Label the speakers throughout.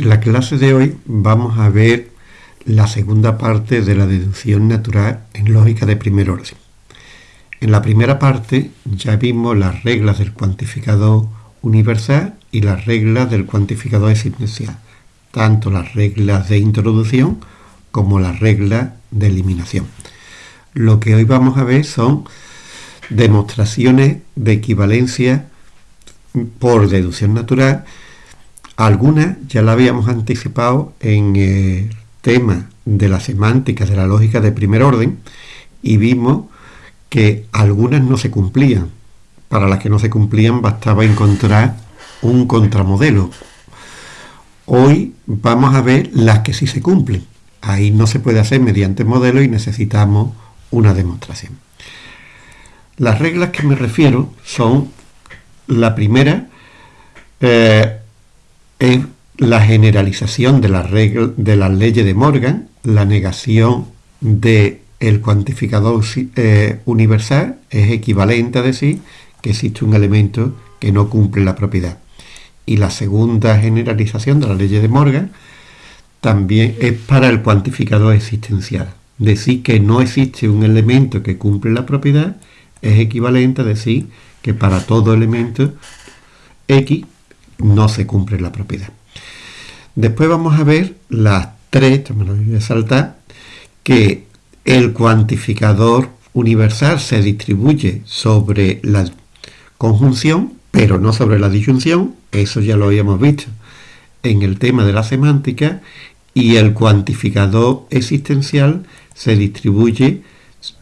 Speaker 1: En la clase de hoy vamos a ver la segunda parte de la deducción natural en lógica de primer orden. En la primera parte ya vimos las reglas del cuantificador universal y las reglas del cuantificador existencial, tanto las reglas de introducción como las reglas de eliminación. Lo que hoy vamos a ver son demostraciones de equivalencia por deducción natural algunas ya la habíamos anticipado en el tema de la semántica de la lógica de primer orden y vimos que algunas no se cumplían. Para las que no se cumplían bastaba encontrar un contramodelo. Hoy vamos a ver las que sí se cumplen. Ahí no se puede hacer mediante modelo y necesitamos una demostración. Las reglas que me refiero son la primera, eh, es la generalización de, la regla, de las leyes de Morgan, la negación del el cuantificador eh, universal es equivalente a decir que existe un elemento que no cumple la propiedad. Y la segunda generalización de la ley de Morgan también es para el cuantificador existencial. Decir que no existe un elemento que cumple la propiedad es equivalente a decir que para todo elemento X no se cumple la propiedad. Después vamos a ver las tres, me lo voy a saltar, que el cuantificador universal se distribuye sobre la conjunción, pero no sobre la disyunción, eso ya lo habíamos visto en el tema de la semántica, y el cuantificador existencial se distribuye,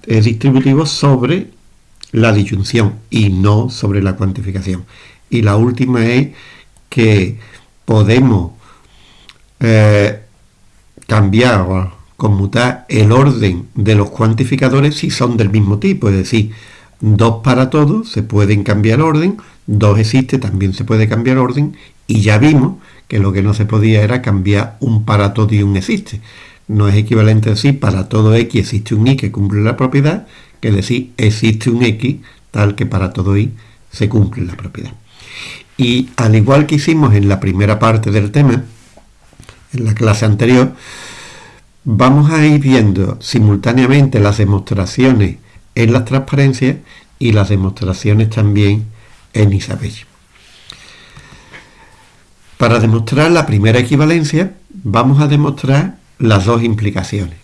Speaker 1: es distributivo sobre la disyunción y no sobre la cuantificación. Y la última es que podemos eh, cambiar o conmutar el orden de los cuantificadores si son del mismo tipo, es decir, dos para todos se pueden cambiar orden, dos existe también se puede cambiar orden y ya vimos que lo que no se podía era cambiar un para todo y un existe. No es equivalente a decir para todo x existe un y que cumple la propiedad que decir existe un x tal que para todo y se cumple la propiedad. Y al igual que hicimos en la primera parte del tema, en la clase anterior, vamos a ir viendo simultáneamente las demostraciones en las transparencias y las demostraciones también en Isabel. Para demostrar la primera equivalencia, vamos a demostrar las dos implicaciones.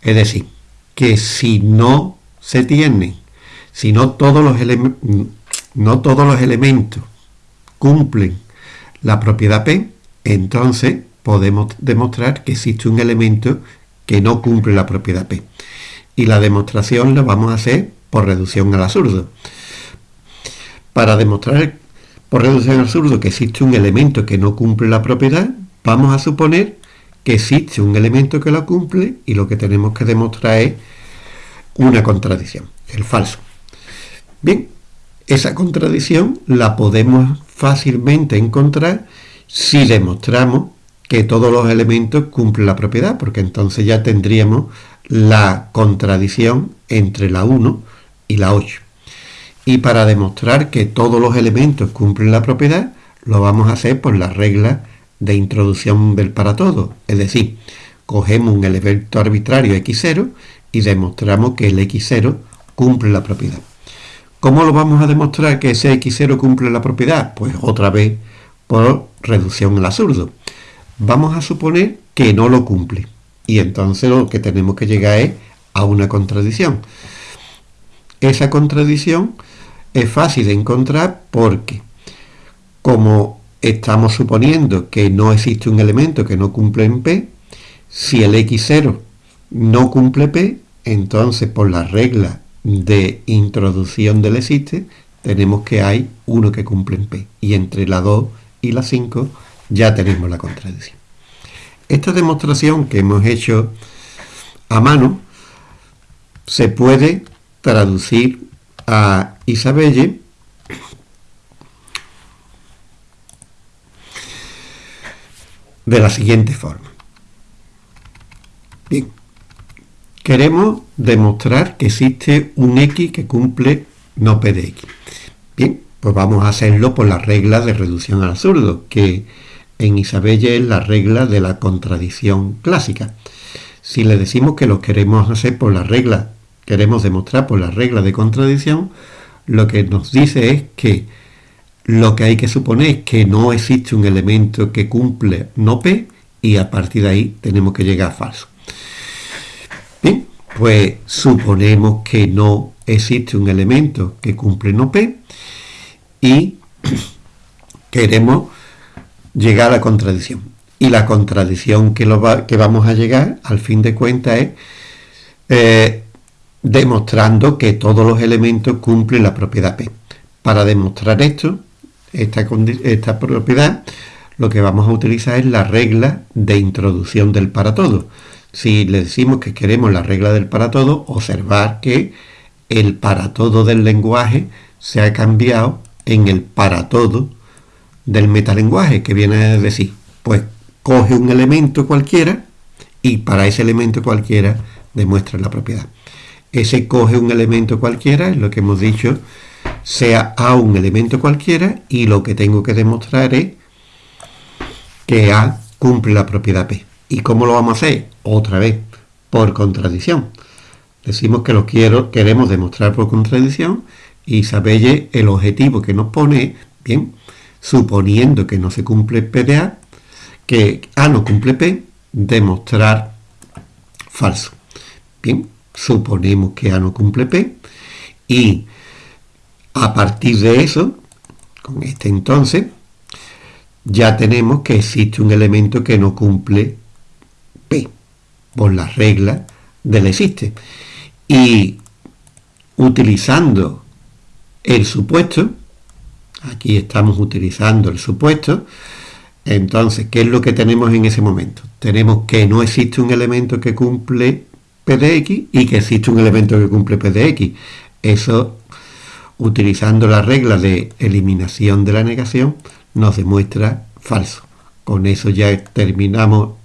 Speaker 1: Es decir, que si no se tienen, si no todos los, no todos los elementos cumplen la propiedad P, entonces podemos demostrar que existe un elemento que no cumple la propiedad P. Y la demostración la vamos a hacer por reducción al absurdo. Para demostrar por reducción al absurdo que existe un elemento que no cumple la propiedad, vamos a suponer que existe un elemento que lo cumple y lo que tenemos que demostrar es una contradicción, el falso. Bien, esa contradicción la podemos fácilmente encontrar si demostramos que todos los elementos cumplen la propiedad, porque entonces ya tendríamos la contradicción entre la 1 y la 8. Y para demostrar que todos los elementos cumplen la propiedad, lo vamos a hacer por la regla de introducción del para todo. Es decir, cogemos un elemento arbitrario x0 y demostramos que el x0 cumple la propiedad. ¿Cómo lo vamos a demostrar que ese x0 cumple la propiedad? Pues otra vez por reducción al absurdo. Vamos a suponer que no lo cumple. Y entonces lo que tenemos que llegar es a una contradicción. Esa contradicción es fácil de encontrar porque como estamos suponiendo que no existe un elemento que no cumple en P, si el x0 no cumple P, entonces por la regla de introducción del existe, tenemos que hay uno que cumple en P. Y entre la 2 y la 5 ya tenemos la contradicción. Esta demostración que hemos hecho a mano se puede traducir a Isabelle de la siguiente forma. Bien, Queremos demostrar que existe un X que cumple no P de X. Bien, pues vamos a hacerlo por la regla de reducción al absurdo, que en Isabelle es la regla de la contradicción clásica. Si le decimos que lo queremos hacer por la regla, queremos demostrar por la regla de contradicción, lo que nos dice es que lo que hay que suponer es que no existe un elemento que cumple no P y a partir de ahí tenemos que llegar a falso. Bien, pues suponemos que no existe un elemento que cumple no P y queremos llegar a la contradicción. Y la contradicción que, vamos a llegar, al fin de cuentas, es eh, demostrando que todos los elementos cumplen la propiedad P. Para demostrar esto, esta, esta propiedad, lo que vamos a utilizar es la regla de introducción del para todo. Si le decimos que queremos la regla del para todo, observar que el para todo del lenguaje se ha cambiado en el para todo del metalenguaje, que viene a decir, pues coge un elemento cualquiera y para ese elemento cualquiera demuestra la propiedad. Ese coge un elemento cualquiera, es lo que hemos dicho, sea A un elemento cualquiera y lo que tengo que demostrar es que A cumple la propiedad P. ¿Y cómo lo vamos a hacer? Otra vez, por contradicción. Decimos que lo quiero, queremos demostrar por contradicción y Sabelle el objetivo que nos pone, bien, suponiendo que no se cumple P de A, que A no cumple P, demostrar falso. Bien, suponemos que A no cumple P y a partir de eso, con este entonces, ya tenemos que existe un elemento que no cumple por la regla del existe. Y utilizando el supuesto, aquí estamos utilizando el supuesto, entonces, ¿qué es lo que tenemos en ese momento? Tenemos que no existe un elemento que cumple P de X y que existe un elemento que cumple P de X. Eso, utilizando la regla de eliminación de la negación, nos demuestra falso. Con eso ya terminamos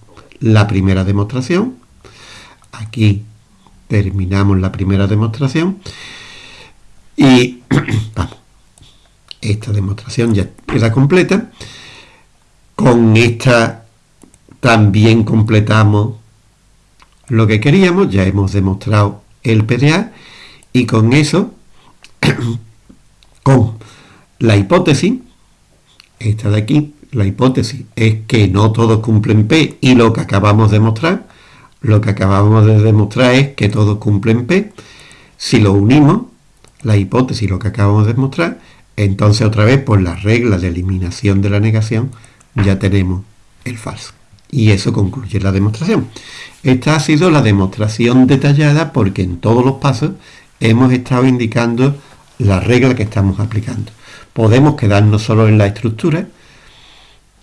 Speaker 1: la primera demostración. Aquí terminamos la primera demostración. Y vamos, esta demostración ya queda completa. Con esta también completamos lo que queríamos, ya hemos demostrado el PDA y con eso, con la hipótesis, esta de aquí, la hipótesis es que no todos cumplen P y lo que acabamos de demostrar, lo que acabamos de demostrar es que todos cumplen P. Si lo unimos, la hipótesis, lo que acabamos de demostrar, entonces otra vez por la regla de eliminación de la negación ya tenemos el falso. Y eso concluye la demostración. Esta ha sido la demostración detallada porque en todos los pasos hemos estado indicando la regla que estamos aplicando. Podemos quedarnos solo en la estructura,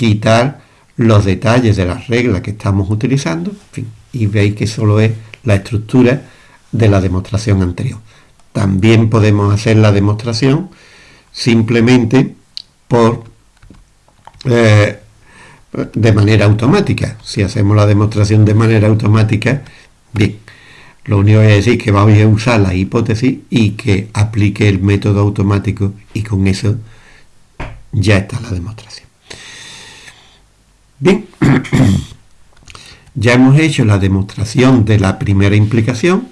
Speaker 1: quitar los detalles de la regla que estamos utilizando, y veis que solo es la estructura de la demostración anterior. También podemos hacer la demostración simplemente por eh, de manera automática. Si hacemos la demostración de manera automática, bien, lo único es decir que vamos a usar la hipótesis y que aplique el método automático y con eso ya está la demostración. Bien, ya hemos hecho la demostración de la primera implicación,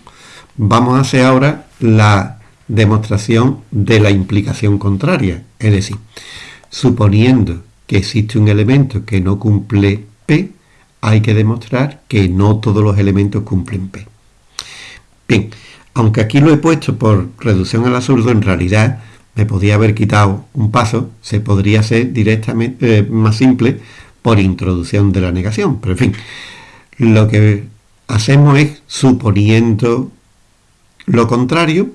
Speaker 1: vamos a hacer ahora la demostración de la implicación contraria, es decir, suponiendo que existe un elemento que no cumple P, hay que demostrar que no todos los elementos cumplen P. Bien, aunque aquí lo he puesto por reducción al absurdo, en realidad me podía haber quitado un paso, se podría hacer directamente eh, más simple por introducción de la negación. Pero en fin, lo que hacemos es suponiendo lo contrario,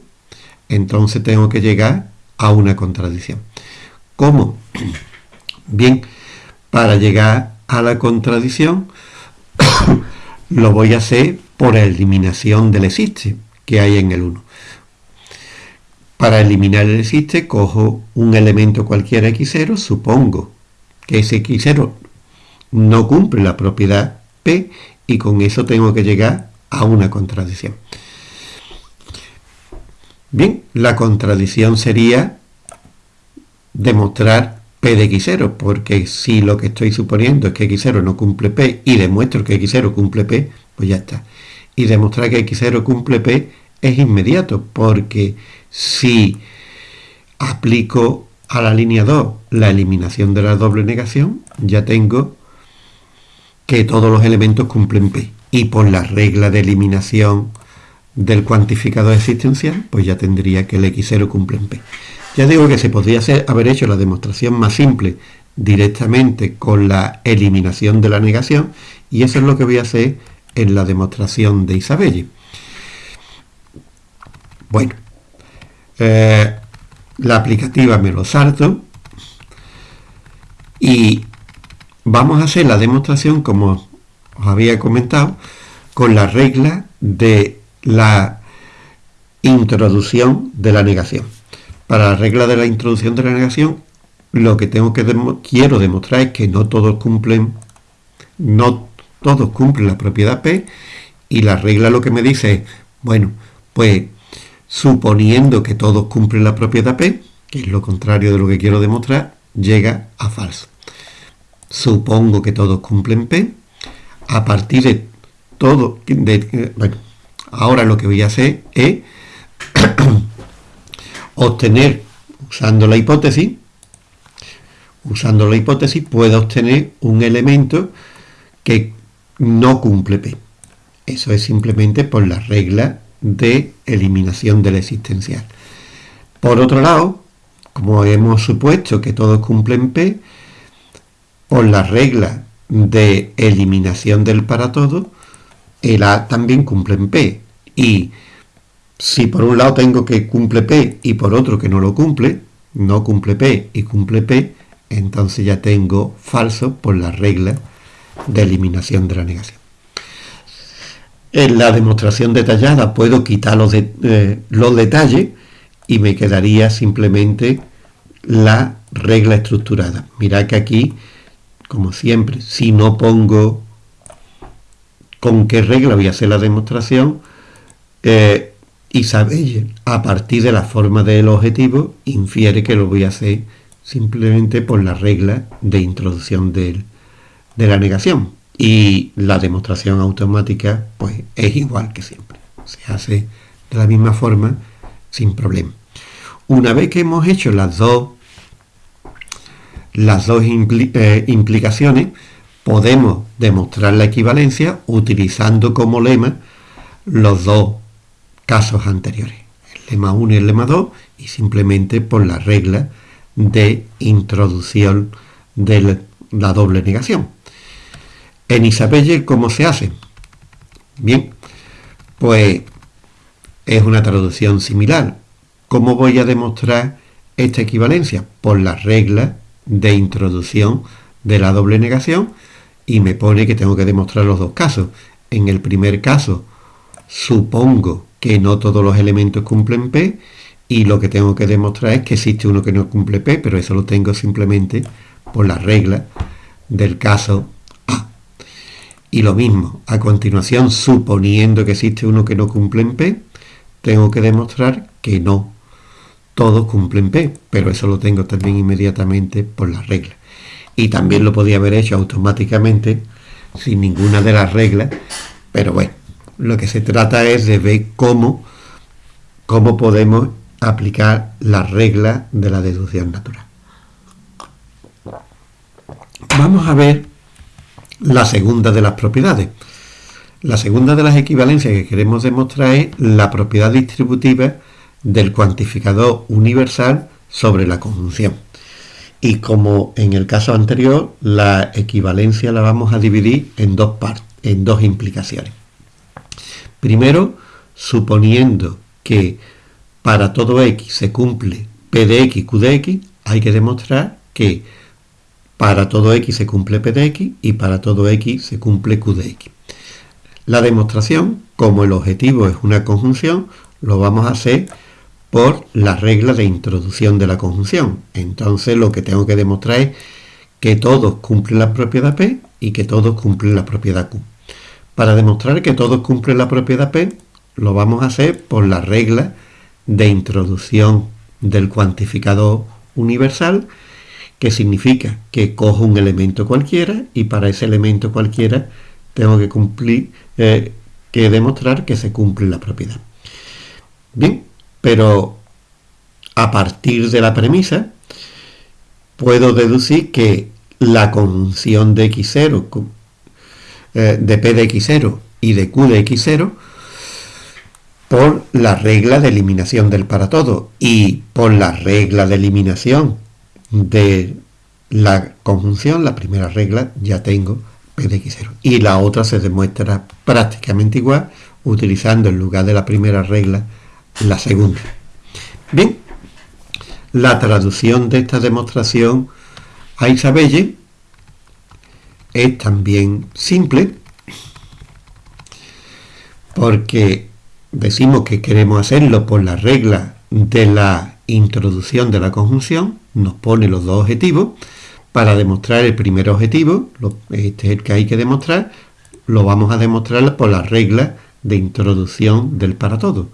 Speaker 1: entonces tengo que llegar a una contradicción. ¿Cómo? Bien, para llegar a la contradicción, lo voy a hacer por eliminación del existe que hay en el 1. Para eliminar el existe, cojo un elemento cualquiera x0, supongo que ese x0 no cumple la propiedad p y con eso tengo que llegar a una contradicción. Bien, la contradicción sería demostrar P de X0, porque si lo que estoy suponiendo es que X0 no cumple P y demuestro que X0 cumple P, pues ya está. Y demostrar que X0 cumple P es inmediato, porque si aplico a la línea 2 la eliminación de la doble negación, ya tengo que todos los elementos cumplen P. Y por la regla de eliminación del cuantificador existencial, pues ya tendría que el X0 cumple en P. Ya digo que se podría haber hecho la demostración más simple directamente con la eliminación de la negación y eso es lo que voy a hacer en la demostración de Isabelle. Bueno, eh, la aplicativa me lo salto y vamos a hacer la demostración como os había comentado con la regla de la introducción de la negación. Para la regla de la introducción de la negación, lo que tengo que quiero demostrar es que no todos cumplen, no todos cumplen la propiedad P, y la regla lo que me dice es, bueno, pues suponiendo que todos cumplen la propiedad P, que es lo contrario de lo que quiero demostrar, llega a falso. Supongo que todos cumplen P, a partir de todo, bueno, ahora lo que voy a hacer es obtener, usando la hipótesis, usando la hipótesis puedo obtener un elemento que no cumple P. Eso es simplemente por la regla de eliminación del existencial. Por otro lado, como hemos supuesto que todos cumplen P, por la regla de eliminación del para todo, el A también cumple en P. Y si por un lado tengo que cumple P y por otro que no lo cumple, no cumple P y cumple P, entonces ya tengo falso por la regla de eliminación de la negación. En la demostración detallada puedo quitar los, eh, los detalles y me quedaría simplemente la regla estructurada. Mirad que aquí, como siempre, si no pongo con qué regla voy a hacer la demostración, eh, Isabelle, a partir de la forma del objetivo, infiere que lo voy a hacer simplemente por la regla de introducción de la negación. Y la demostración automática, pues, es igual que siempre. Se hace de la misma forma, sin problema. Una vez que hemos hecho las dos, las dos eh, implicaciones, podemos demostrar la equivalencia utilizando como lema los dos casos anteriores, el lema 1 y el lema 2, y simplemente por la regla de introducción de la doble negación. En Isabelle, ¿cómo se hace? Bien, pues es una traducción similar. ¿Cómo voy a demostrar esta equivalencia? Por la regla de introducción de la doble negación y me pone que tengo que demostrar los dos casos. En el primer caso, supongo que no todos los elementos cumplen P y lo que tengo que demostrar es que existe uno que no cumple P, pero eso lo tengo simplemente por la regla del caso A. Y lo mismo, a continuación, suponiendo que existe uno que no cumple en P, tengo que demostrar que no todos cumplen P, pero eso lo tengo también inmediatamente por la regla. Y también lo podía haber hecho automáticamente sin ninguna de las reglas, pero bueno, lo que se trata es de ver cómo, cómo podemos aplicar la regla de la deducción natural. Vamos a ver la segunda de las propiedades. La segunda de las equivalencias que queremos demostrar es la propiedad distributiva del cuantificador universal sobre la conjunción. Y como en el caso anterior, la equivalencia la vamos a dividir en dos partes, en dos implicaciones. Primero, suponiendo que para todo x se cumple p de x, q de x, hay que demostrar que para todo x se cumple p de x y para todo x se cumple q de x. La demostración, como el objetivo es una conjunción, lo vamos a hacer por la regla de introducción de la conjunción. Entonces lo que tengo que demostrar es que todos cumplen la propiedad P y que todos cumplen la propiedad Q. Para demostrar que todos cumplen la propiedad P, lo vamos a hacer por la regla de introducción del cuantificador universal, que significa que cojo un elemento cualquiera y para ese elemento cualquiera tengo que cumplir, eh, que demostrar que se cumple la propiedad. Bien, pero a partir de la premisa puedo deducir que la conjunción de x0, eh, de p de x0 y de q de x0 por la regla de eliminación del para todo y por la regla de eliminación de la conjunción, la primera regla, ya tengo P de X0. Y la otra se demuestra prácticamente igual, utilizando en lugar de la primera regla, la segunda. Bien, la traducción de esta demostración a Isabelle es también simple, porque decimos que queremos hacerlo por la regla de la introducción de la conjunción, nos pone los dos objetivos. Para demostrar el primer objetivo, este es el que hay que demostrar, lo vamos a demostrar por la regla de introducción del para todo.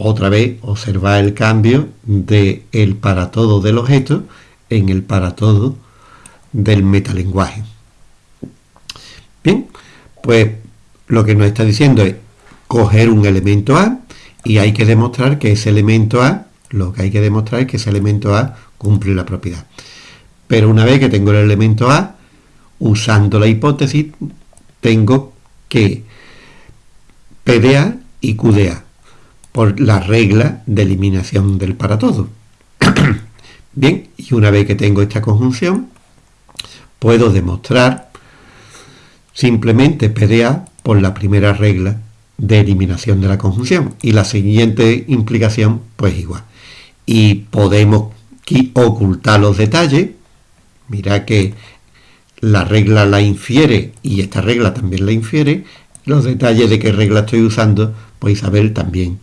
Speaker 1: Otra vez, observar el cambio de el para todo del objeto en el para todo del metalenguaje. Bien, pues lo que nos está diciendo es coger un elemento A y hay que demostrar que ese elemento A lo que hay que demostrar es que ese elemento A cumple la propiedad. Pero una vez que tengo el elemento A, usando la hipótesis, tengo que P de A y Q de A, por la regla de eliminación del para todo. Bien, y una vez que tengo esta conjunción, puedo demostrar simplemente P de A por la primera regla de eliminación de la conjunción. Y la siguiente implicación, pues igual y podemos ocultar los detalles. Mira que la regla la infiere y esta regla también la infiere. Los detalles de qué regla estoy usando, pues Isabel también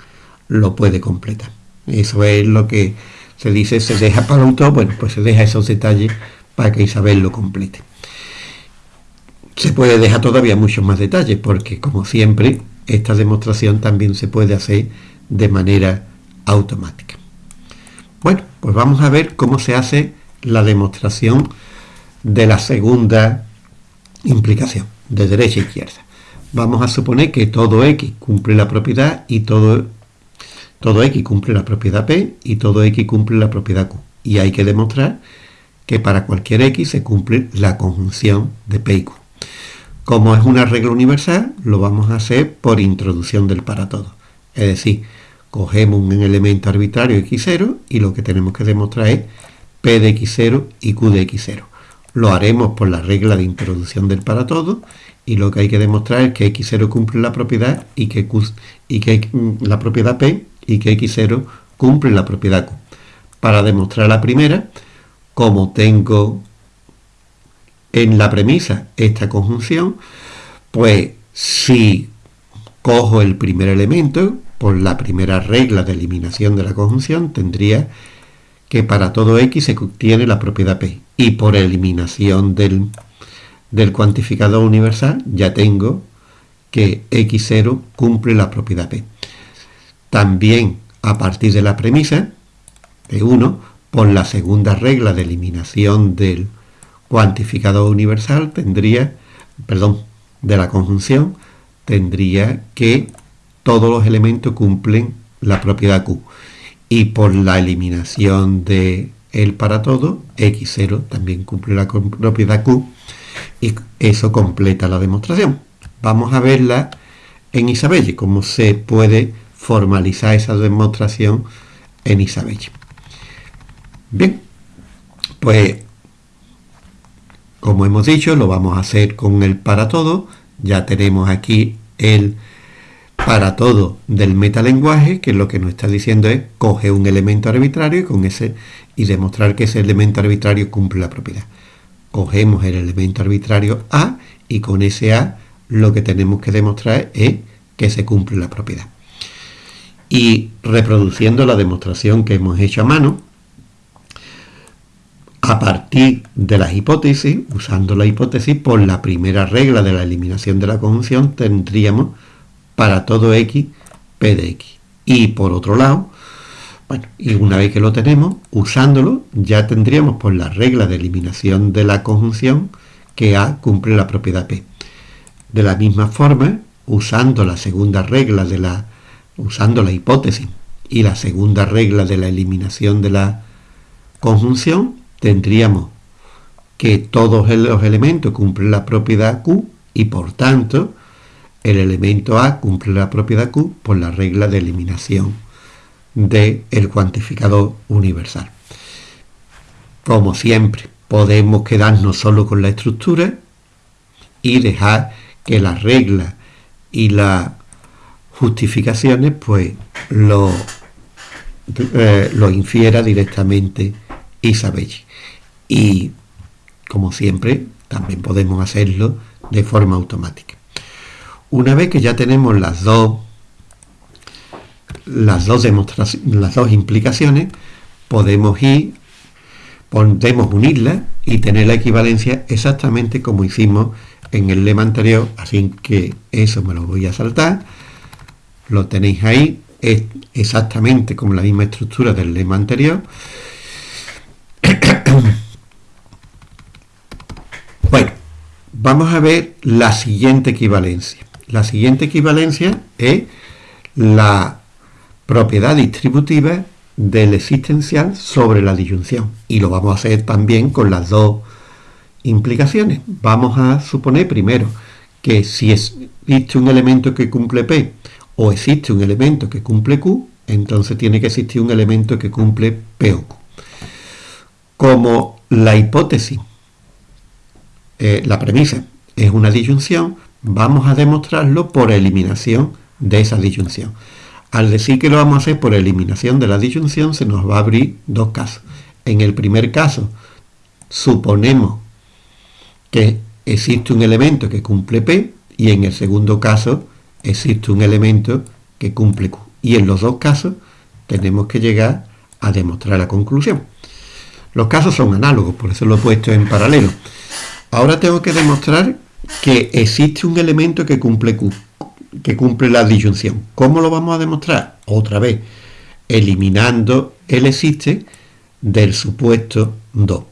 Speaker 1: lo puede completar. Eso es lo que se dice, se deja para autor, bueno, pues se deja esos detalles para que Isabel lo complete. Se puede dejar todavía muchos más detalles, porque como siempre, esta demostración también se puede hacer de manera automática. Bueno, pues vamos a ver cómo se hace la demostración de la segunda implicación, de derecha a izquierda. Vamos a suponer que todo x cumple la propiedad y todo, todo x cumple la propiedad p y todo x cumple la propiedad q. Y hay que demostrar que para cualquier x se cumple la conjunción de p y q. Como es una regla universal, lo vamos a hacer por introducción del para todo. Es decir, cogemos un elemento arbitrario x0 y lo que tenemos que demostrar es p de x0 y q de x0. Lo haremos por la regla de introducción del para todo y lo que hay que demostrar es que x0 cumple la propiedad y que, y que mm, la propiedad p y que x0 cumple la propiedad q. Para demostrar la primera, como tengo en la premisa esta conjunción, pues si cojo el primer elemento, por la primera regla de eliminación de la conjunción, tendría que para todo x se obtiene la propiedad p. Y por eliminación del, del cuantificador universal ya tengo que x0 cumple la propiedad p. También a partir de la premisa de 1, por la segunda regla de eliminación del cuantificador universal, tendría, perdón, de la conjunción, tendría que todos los elementos cumplen la propiedad Q. Y por la eliminación de el para todo, X0 también cumple la propiedad Q y eso completa la demostración. Vamos a verla en Isabelle, cómo se puede formalizar esa demostración en Isabelle. Bien, pues como hemos dicho, lo vamos a hacer con el para todo. Ya tenemos aquí el para todo del metalenguaje, que lo que nos está diciendo es coge un elemento arbitrario y, con ese, y demostrar que ese elemento arbitrario cumple la propiedad. Cogemos el elemento arbitrario A y con ese A lo que tenemos que demostrar es que se cumple la propiedad. Y reproduciendo la demostración que hemos hecho a mano, a partir de las hipótesis, usando la hipótesis por la primera regla de la eliminación de la conjunción, tendríamos para todo x, p de x. Y por otro lado, Bueno, y una vez que lo tenemos, usándolo, ya tendríamos por la regla de eliminación de la conjunción que A cumple la propiedad P. De la misma forma, usando la segunda regla de la usando la hipótesis y la segunda regla de la eliminación de la conjunción, tendríamos que todos los elementos cumplen la propiedad Q y por tanto el elemento A cumple la propiedad Q por la regla de eliminación del cuantificador universal. Como siempre, podemos quedarnos solo con la estructura y dejar que la regla y las justificaciones pues lo, eh, lo infiera directamente Isabelle. Y como siempre, también podemos hacerlo de forma automática. Una vez que ya tenemos las dos, las dos demostraciones, las dos implicaciones, podemos ir, podemos unirlas y tener la equivalencia exactamente como hicimos en el lema anterior, así que eso me lo voy a saltar. Lo tenéis ahí, es exactamente como la misma estructura del lema anterior. bueno, vamos a ver la siguiente equivalencia. La siguiente equivalencia es la propiedad distributiva del existencial sobre la disyunción. Y lo vamos a hacer también con las dos implicaciones. Vamos a suponer primero que si existe un elemento que cumple P o existe un elemento que cumple Q, entonces tiene que existir un elemento que cumple P o Q. Como la hipótesis, eh, la premisa es una disyunción, vamos a demostrarlo por eliminación de esa disyunción. Al decir que lo vamos a hacer por eliminación de la disyunción, se nos va a abrir dos casos. En el primer caso, suponemos que existe un elemento que cumple P y en el segundo caso existe un elemento que cumple Q. Y en los dos casos tenemos que llegar a demostrar la conclusión. Los casos son análogos, por eso lo he puesto en paralelo. Ahora tengo que demostrar que existe un elemento que cumple Q, que cumple la disyunción. ¿Cómo lo vamos a demostrar? Otra vez, eliminando el existe del supuesto 2.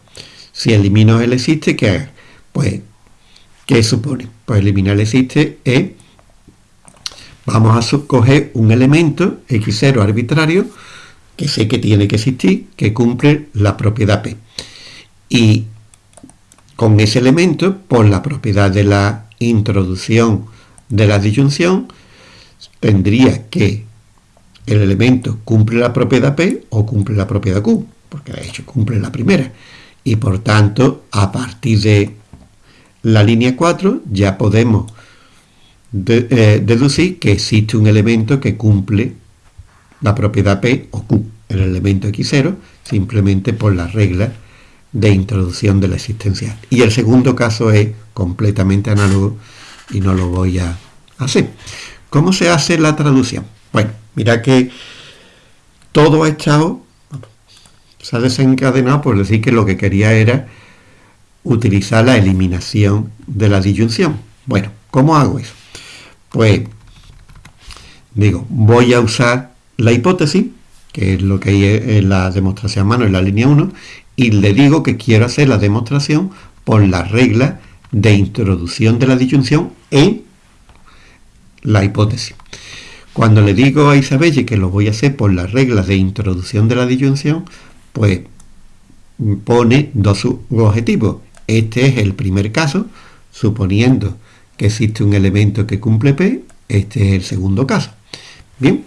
Speaker 1: Si elimino el existe, ¿qué Pues, ¿qué supone? Pues eliminar el existe es Vamos a coger un elemento x0 arbitrario que sé que tiene que existir, que cumple la propiedad P. Y con ese elemento, por la propiedad de la introducción de la disyunción, tendría que el elemento cumple la propiedad P o cumple la propiedad Q, porque de hecho cumple la primera. Y por tanto, a partir de la línea 4 ya podemos eh, deducir que existe un elemento que cumple la propiedad P o Q, el elemento X0, simplemente por la regla de introducción de la existencial. Y el segundo caso es completamente análogo y no lo voy a hacer. ¿Cómo se hace la traducción? Bueno, mira que todo ha estado, se ha desencadenado por decir que lo que quería era utilizar la eliminación de la disyunción. Bueno, ¿cómo hago eso? Pues digo, voy a usar la hipótesis, que es lo que hay en la demostración a mano en la línea 1, y le digo que quiero hacer la demostración por la regla de introducción de la disyunción en la hipótesis. Cuando le digo a Isabelle que lo voy a hacer por la regla de introducción de la disyunción, pues pone dos objetivos. Este es el primer caso, suponiendo existe un elemento que cumple P, este es el segundo caso. Bien,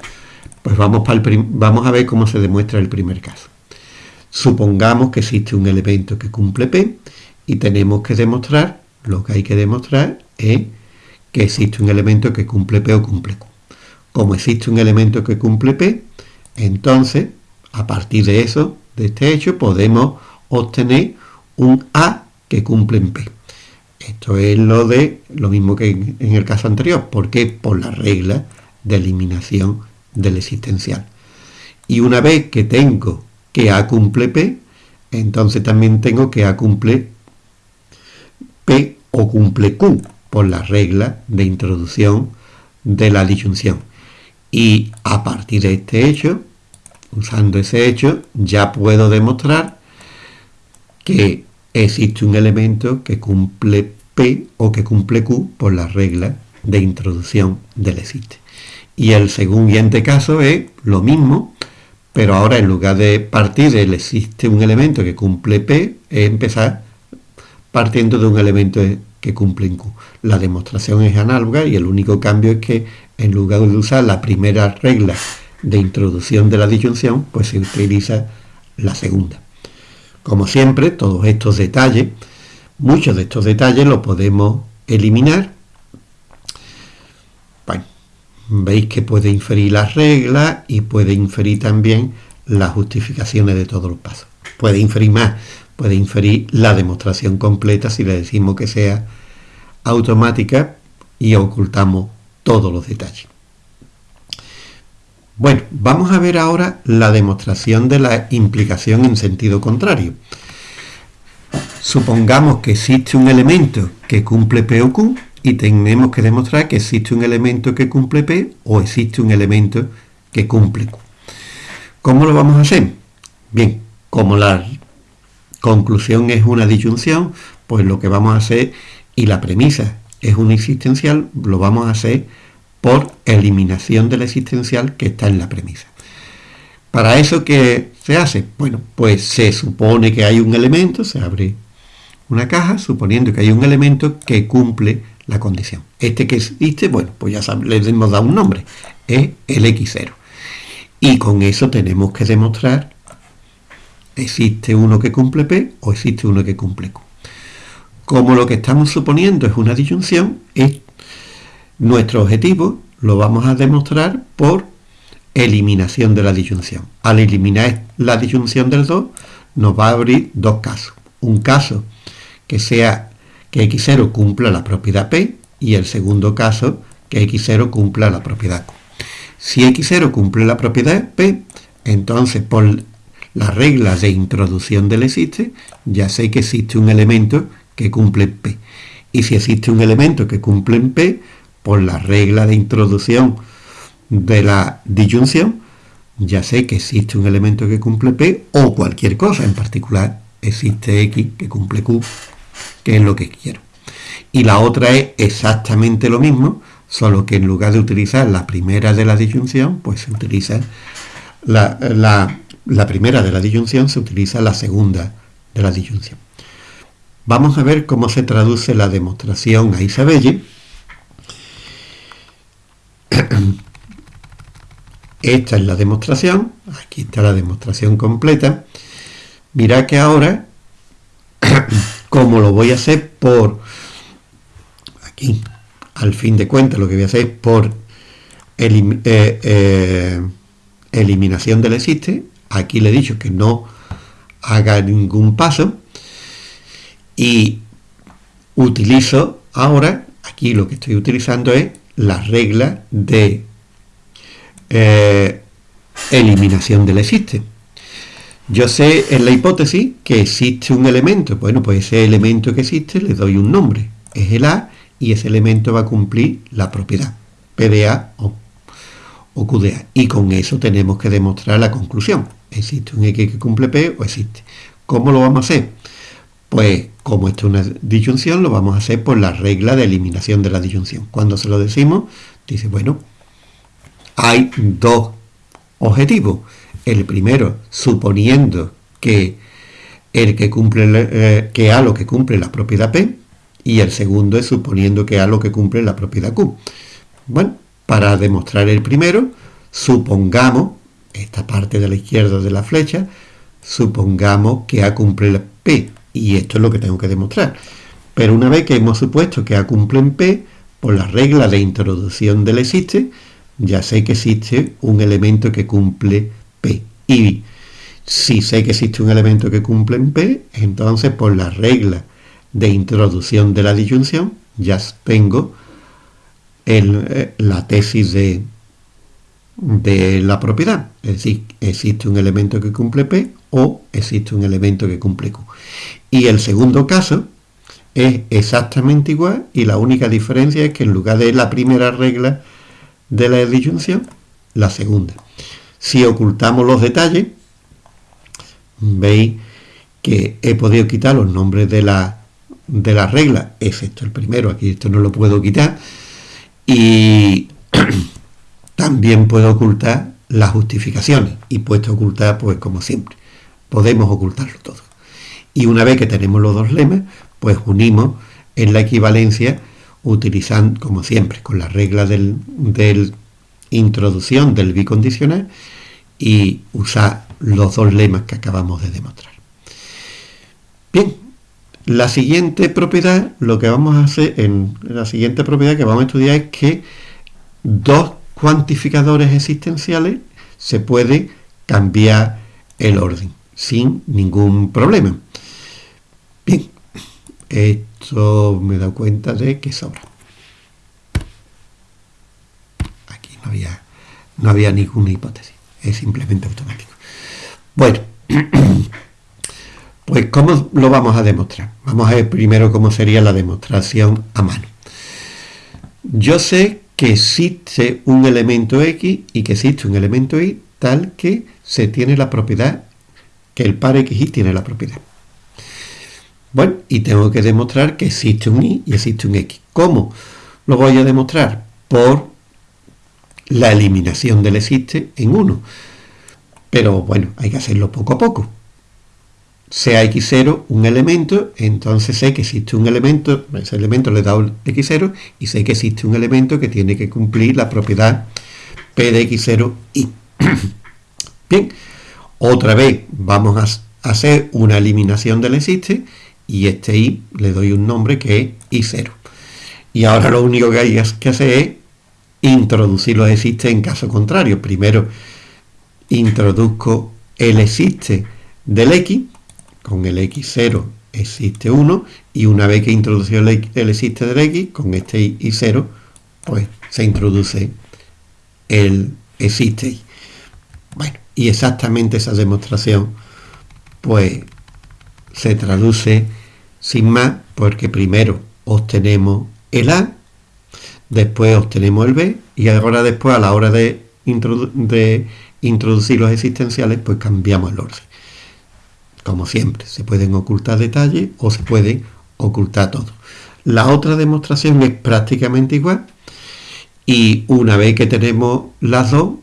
Speaker 1: pues vamos, para vamos a ver cómo se demuestra el primer caso. Supongamos que existe un elemento que cumple P y tenemos que demostrar, lo que hay que demostrar es que existe un elemento que cumple P o cumple Q. Como existe un elemento que cumple P, entonces, a partir de eso, de este hecho, podemos obtener un A que cumple en P. Esto es lo de lo mismo que en, el caso anterior. porque Por la regla de eliminación del existencial. Y una vez que tengo que A cumple P, entonces también tengo que A cumple P o cumple Q por la regla de introducción de la disyunción. Y a partir de este hecho, usando ese hecho, ya puedo demostrar que existe un elemento que cumple P o que cumple Q por la regla de introducción del existe. Y el siguiente caso es lo mismo, pero ahora en lugar de partir del existe un elemento que cumple P, es empezar partiendo de un elemento que cumple en Q. La demostración es análoga y el único cambio es que en lugar de usar la primera regla de introducción de la disyunción, pues se utiliza la segunda. Como siempre, todos estos detalles, muchos de estos detalles los podemos eliminar veis que puede inferir las reglas y puede inferir también las justificaciones de todos los pasos. Puede inferir más, puede inferir la demostración completa si le decimos que sea automática y ocultamos todos los detalles. Bueno, vamos a ver ahora la demostración de la implicación en sentido contrario. Supongamos que existe un elemento que cumple P o Q y tenemos que demostrar que existe un elemento que cumple P o existe un elemento que cumple Q. ¿Cómo lo vamos a hacer? Bien, como la conclusión es una disyunción, pues lo que vamos a hacer, y la premisa es una existencial, lo vamos a hacer por eliminación de la existencial que está en la premisa. ¿Para eso qué se hace? Bueno, pues se supone que hay un elemento, se abre una caja, suponiendo que hay un elemento que cumple la condición. Este que existe, bueno, pues ya le hemos dado un nombre, es el X0. Y con eso tenemos que demostrar, existe uno que cumple P o existe uno que cumple Q. Como lo que estamos suponiendo es una disyunción, es nuestro objetivo lo vamos a demostrar por eliminación de la disyunción. Al eliminar la disyunción del 2, nos va a abrir dos casos. Un caso que sea que X0 cumpla la propiedad P y el segundo caso que X0 cumpla la propiedad Q. Si X0 cumple la propiedad P, entonces por las reglas de introducción del existe, ya sé que existe un elemento que cumple P. Y si existe un elemento que cumple en P, por la regla de introducción de la disyunción, ya sé que existe un elemento que cumple P o cualquier cosa, en particular existe X que cumple Q que es lo que quiero. Y la otra es exactamente lo mismo, solo que en lugar de utilizar la primera de la disyunción, pues se utiliza la, primera de la disyunción, se utiliza la segunda de la disyunción. Vamos a ver cómo se traduce la demostración a Isabelle. Esta es la demostración, aquí está la demostración completa. Mira que ahora como lo voy a hacer por aquí al fin de cuentas lo que voy a hacer es por eh, eh, eliminación del existe. Aquí le he dicho que no haga ningún paso. Y utilizo ahora aquí lo que estoy utilizando es la regla de eh, eliminación del existe yo sé en la hipótesis que existe un elemento. Bueno, pues ese elemento que existe le doy un nombre. Es el A y ese elemento va a cumplir la propiedad. PDA o, o QDA. Y con eso tenemos que demostrar la conclusión. ¿Existe un X que cumple P o existe? ¿Cómo lo vamos a hacer? Pues como esto es una disyunción, lo vamos a hacer por la regla de eliminación de la disyunción. Cuando se lo decimos, dice, bueno, hay dos objetivos el primero suponiendo que el que cumple eh, A lo que cumple la propiedad P y el segundo es suponiendo que A lo que cumple la propiedad Q. Bueno, para demostrar el primero, supongamos, esta parte de la izquierda de la flecha, supongamos que A cumple la P, y esto es lo que tengo que demostrar. Pero una vez que hemos supuesto que A cumple en P, por la regla de introducción del existe, ya sé que existe un elemento que cumple y si sé que existe un elemento que cumple en P, entonces por la regla de introducción de la disyunción ya tengo eh, la tesis de, de la propiedad. Es decir, existe un elemento que cumple P o existe un elemento que cumple Q. Y el segundo caso es exactamente igual y la única diferencia es que en lugar de la primera regla de la disyunción, la segunda. Si ocultamos los detalles, veis que he podido quitar los nombres de la, de las reglas, excepto el primero, aquí esto no lo puedo quitar, y también puedo ocultar las justificaciones, y puesto ocultar, pues como siempre, podemos ocultarlo todo. Y una vez que tenemos los dos lemas, pues unimos en la equivalencia utilizando, como siempre, con la regla del, del introducción del bicondicional y usar los dos lemas que acabamos de demostrar. Bien, la siguiente propiedad, lo que vamos a hacer en la siguiente propiedad que vamos a estudiar es que dos cuantificadores existenciales se puede cambiar el orden sin ningún problema. Bien, esto me he dado cuenta de que sobra. Aquí no había, ninguna hipótesis, es simplemente automático. Bueno, pues ¿cómo lo vamos a demostrar? Vamos a ver primero cómo sería la demostración a mano. Yo sé que existe un elemento X y que existe un elemento Y tal que se tiene la propiedad, que el par X y tiene la propiedad. Bueno, y tengo que demostrar que existe un Y y existe un X. ¿Cómo lo voy a demostrar? Por la eliminación del existe en 1. Pero bueno, hay que hacerlo poco a poco sea x0 un elemento, entonces sé que existe un elemento, ese elemento le da un x0 y sé que existe un elemento que tiene que cumplir la propiedad p de x0 y. Bien, otra vez vamos a hacer una eliminación del existe y este y le doy un nombre que es y0. Y ahora lo único que hay que hacer es introducir los existe en caso contrario. Primero introduzco el existe del x con el x0 existe 1 y una vez que introducido el, existe del x, con este y 0, pues se introduce el existe y. Bueno, y exactamente esa demostración pues se traduce sin más porque primero obtenemos el A, después obtenemos el B y ahora después a la hora de, introducir los existenciales pues cambiamos el orden como siempre, se pueden ocultar detalles o se puede ocultar todo. La otra demostración es prácticamente igual y una vez que tenemos las dos,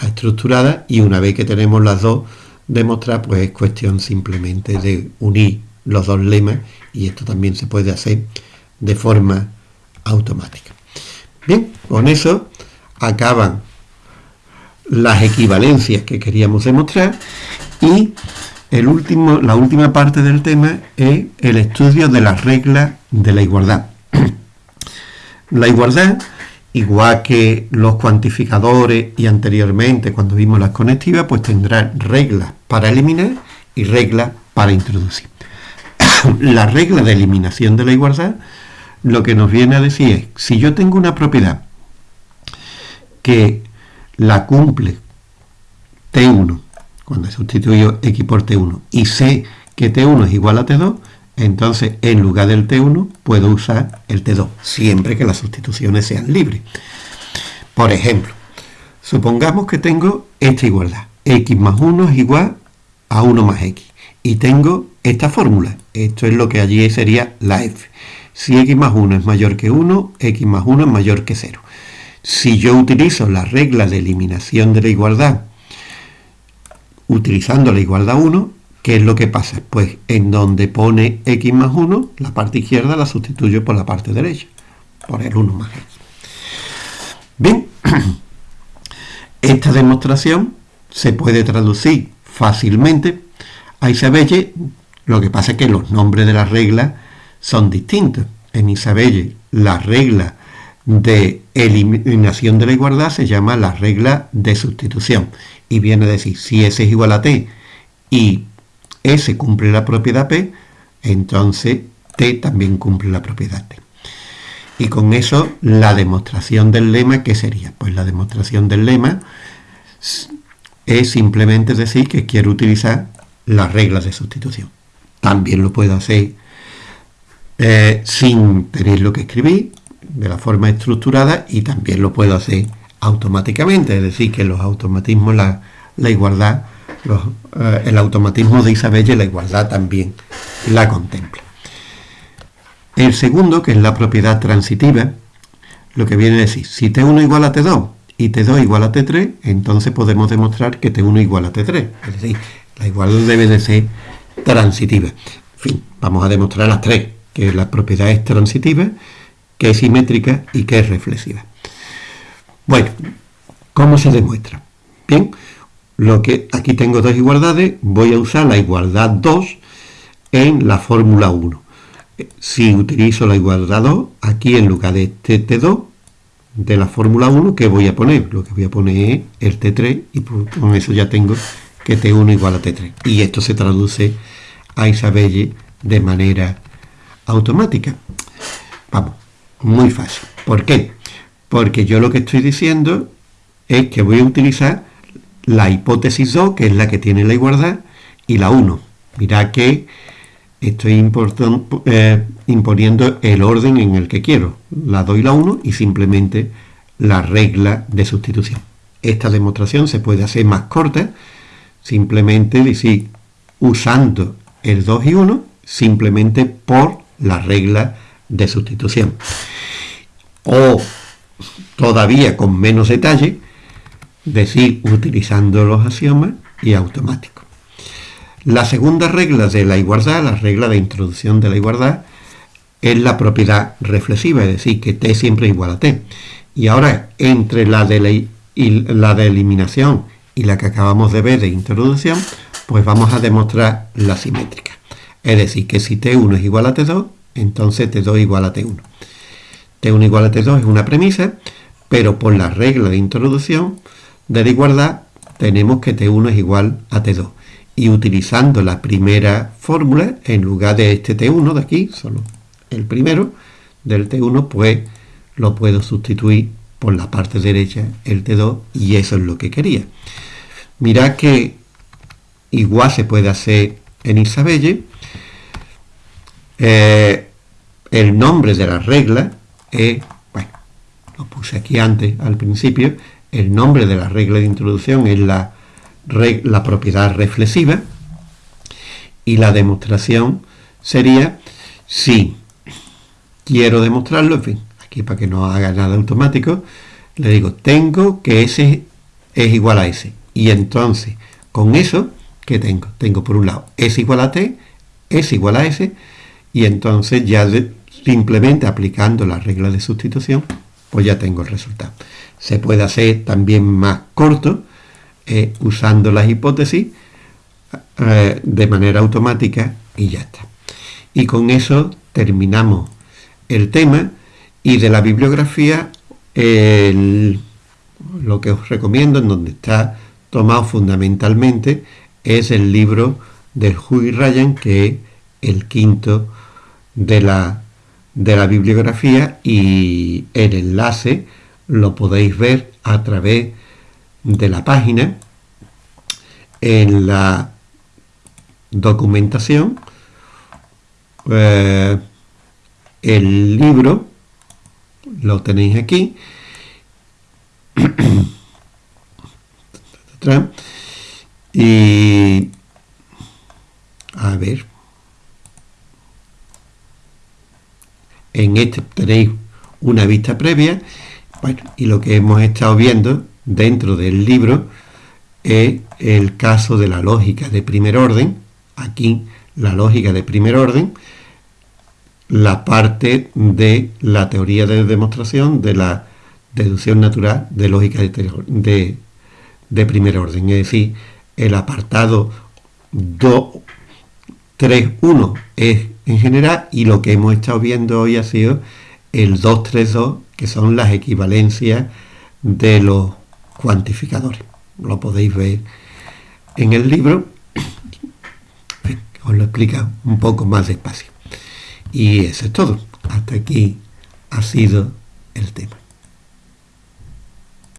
Speaker 1: la estructurada, y una vez que tenemos las dos demostradas, pues es cuestión simplemente de unir los dos lemas y esto también se puede hacer de forma automática. Bien, con eso acaban las equivalencias que queríamos demostrar y último, la última parte del tema es el estudio de las reglas de la igualdad. La igualdad, igual que los cuantificadores y anteriormente cuando vimos las conectivas, pues tendrá reglas para eliminar y reglas para introducir. la regla de eliminación de la igualdad lo que nos viene a decir es, si yo tengo una propiedad que la cumple T1 cuando sustituyo x por t1 y sé que t1 es igual a t2, entonces en lugar del t1 puedo usar el t2, siempre que las sustituciones sean libres. Por ejemplo, supongamos que tengo esta igualdad, x más 1 es igual a 1 más x, y tengo esta fórmula, esto es lo que allí sería la f. Si x más 1 es mayor que 1, x más 1 es mayor que 0. Si yo utilizo la regla de eliminación de la igualdad utilizando la igualdad 1, ¿qué es lo que pasa? Pues en donde pone x más 1, la parte izquierda la sustituyo por la parte derecha, por el 1 más x. Bien, esta demostración se puede traducir fácilmente a Isabelle, lo que pasa es que los nombres de las reglas son distintos. En Isabelle la regla de eliminación de la igualdad se llama la regla de sustitución y viene a decir si S es igual a T y S cumple la propiedad P, entonces T también cumple la propiedad T. Y con eso la demostración del lema, ¿qué sería? Pues la demostración del lema es simplemente decir que quiero utilizar las reglas de sustitución. También lo puedo hacer eh, sin tener lo que escribir, de la forma estructurada, y también lo puedo hacer automáticamente, es decir, que los automatismos, la, igualdad, eh, el automatismo de Isabelle, la igualdad también la contempla. El segundo, que es la propiedad transitiva, lo que viene a decir, si T1 igual a T2 y T2 igual a T3, entonces podemos demostrar que T1 igual a T3. Es decir, la igualdad debe de ser transitiva. En fin, vamos a demostrar las tres, que la propiedad es transitiva, que es simétrica y que es reflexiva. Bueno, ¿cómo se demuestra? Bien, lo que aquí tengo dos igualdades, voy a usar la igualdad 2 en la fórmula 1. Si utilizo la igualdad 2, aquí en lugar de este T2 de la fórmula 1, ¿qué voy a poner? Lo que voy a poner es el T3 y con eso ya tengo que T1 igual a T3. Y esto se traduce a Isabelle de manera automática. Vamos, muy fácil. ¿Por qué? Porque yo lo que estoy diciendo es que voy a utilizar la hipótesis 2, que es la que tiene la igualdad, y la 1. Mirad que estoy eh, imponiendo el orden en el que quiero, la 2 y la 1, y simplemente la regla de sustitución. Esta demostración se puede hacer más corta, simplemente decir, usando el 2 y 1, simplemente por la regla de sustitución. O todavía con menos detalle, decir utilizando los axiomas y automático. La segunda regla de la igualdad, la regla de introducción de la igualdad, es la propiedad reflexiva, es decir, que t siempre es igual a t. Y ahora, entre la de, la de eliminación y la que acabamos de ver de introducción, pues vamos a demostrar la simétrica. Es decir, que si T1 es igual a T2, entonces T2 es igual a T1. T1 igual a T2 es una premisa, pero por la regla de introducción de la igualdad tenemos que T1 es igual a T2. Y utilizando la primera fórmula, en lugar de este T1 de aquí, solo el primero del T1, pues lo puedo sustituir por la parte derecha el T2 y eso es lo que quería. Mirad que igual se puede hacer en Isabelle eh, el nombre de la regla es, bueno, lo puse aquí antes, al principio, el nombre de la regla de introducción es la, la propiedad reflexiva y la demostración sería si quiero demostrarlo, en fin, aquí para que no haga nada automático, le digo, tengo que S es igual a S. Y entonces, con eso, ¿qué tengo? Tengo por un lado S igual a T, S igual a S, y entonces ya simplemente aplicando la regla de sustitución, pues ya tengo el resultado. Se puede hacer también más corto, eh, usando las hipótesis eh, de manera automática y ya está. Y con eso terminamos el tema y de la bibliografía lo que os recomiendo, en donde está tomado fundamentalmente, es el libro de Hughie Ryan, que es el quinto de la, de la bibliografía y el enlace lo podéis ver a través de la página. En la documentación eh, el libro lo tenéis aquí. Y a ver En este tenéis una vista previa, y lo que hemos estado viendo dentro del libro es el caso de la lógica de primer orden, aquí la lógica de primer orden, la parte de la teoría de demostración de la deducción natural de lógica de, de primer orden, es decir, el apartado 2.3.1 es en general y lo que hemos estado viendo hoy ha sido el 232, que son las equivalencias de los cuantificadores. Lo podéis ver en el libro, os lo explica un poco más despacio. Y eso es todo. Hasta aquí ha sido el tema.